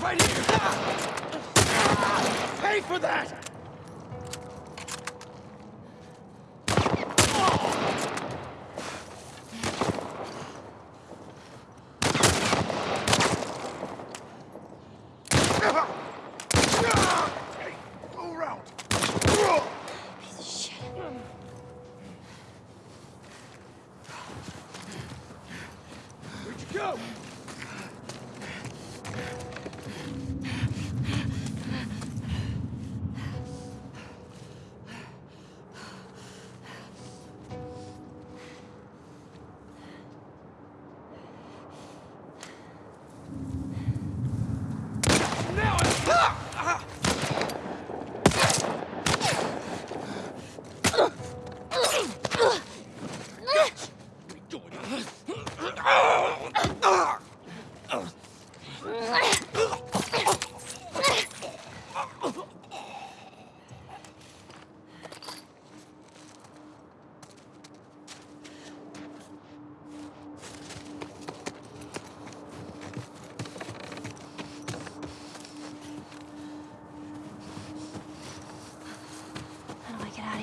Right here! Ah! Pay for that! Go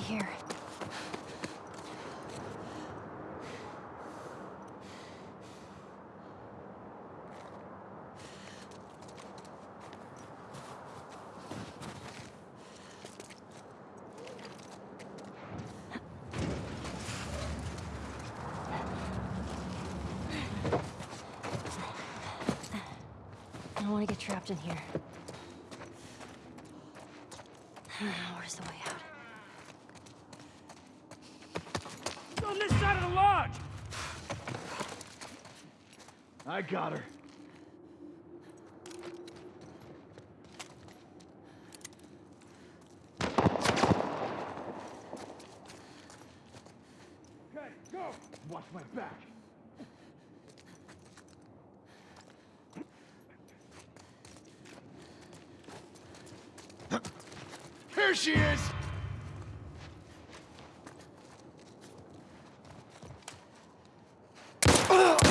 here? I don't want to get trapped in here. Where's the way out? On this side of the lodge! I got her. Okay, go! Watch my back. Here she is! Ugh!